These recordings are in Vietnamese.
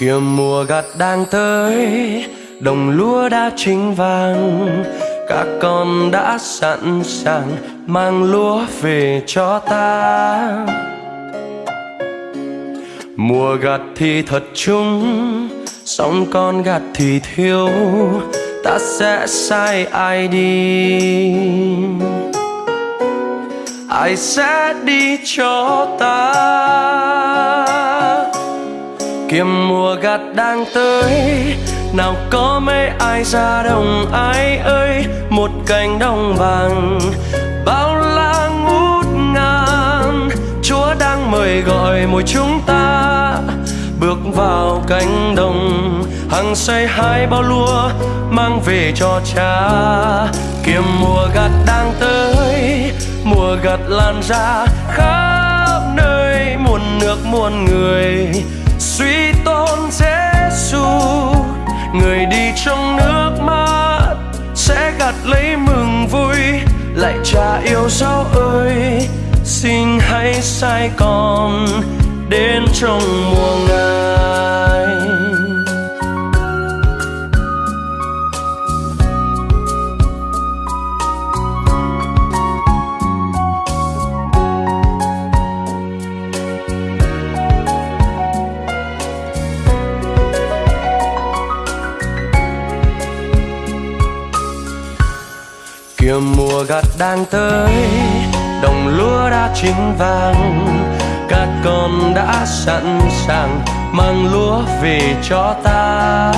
kìa mùa gặt đang tới đồng lúa đã chín vàng các con đã sẵn sàng mang lúa về cho ta. Mùa gặt thì thật chung song con gặt thì thiếu ta sẽ sai ai đi? Ai sẽ đi cho ta? Kiếm mùa gặt đang tới nào có mấy ai ra đồng ai ơi, một cành đồng vàng. Bao la ngút ngàn, chúa đang mời gọi mỗi chúng ta. Bước vào cánh đồng, hằng say hai bao lúa mang về cho cha. Kiếm mùa gặt đang tới, mùa gặt lan ra khắp nơi, muôn nước muôn người suy tôn Giêsu người đi trong nước mắt sẽ gặt lấy mừng vui, lại cha yêu dấu ơi. Xin hãy sai con đến trong mùa ngài kìa mùa gặt đang tới, đồng lúa đã chín vàng các con đã sẵn sàng mang lúa về cho ta.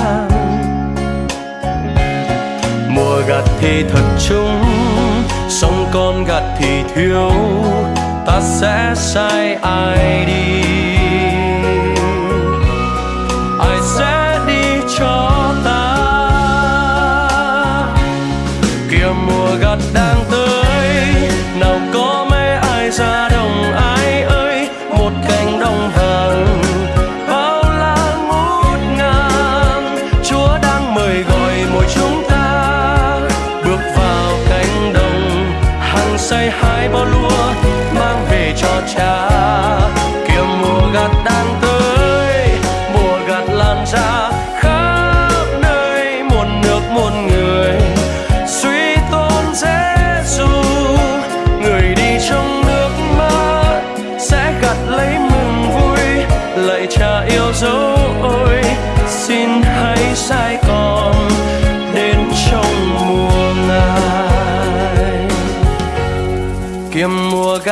Mùa gặt thì thật chung, sông con gặt thì thiếu, ta sẽ sai ai đi. Kia mùa gặt đang tới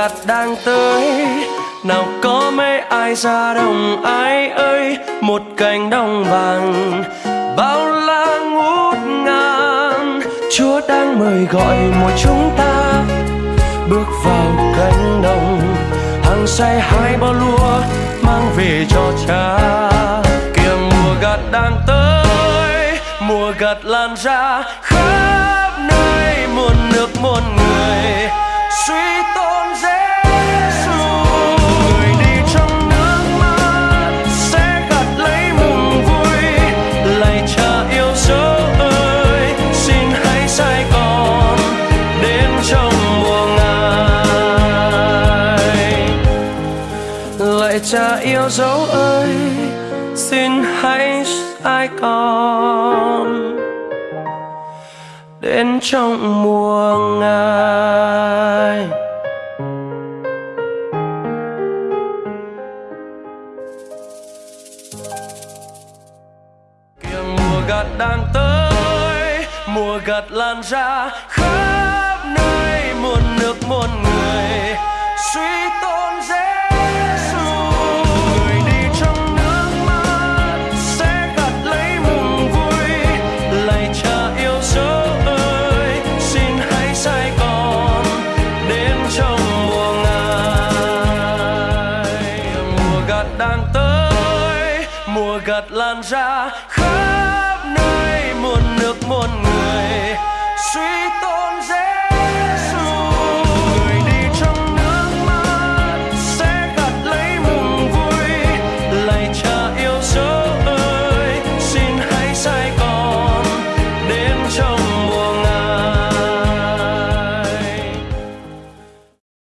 gặt đang tới. Nào có mấy ai ra đồng ai ơi, một cành đồng vàng. Bao la ngút ngàn, chúa đang mời gọi mỗi chúng ta. Bước vào cánh đồng, hàng say hai bao lúa mang về cho cha. Kia mùa gặt đang tới, mùa gặt lan ra. Khắp nơi muôn nước muôn người suy tôn cha yêu dấu ơi, xin hãy sai con đến trong mùa ngài. Kìa mùa gặt đang tới, mùa gặt lan ra, khắp nơi muôn nước muôn người suy tôn Giêsu mùa lan ra khắp nơi muôn nước muôn người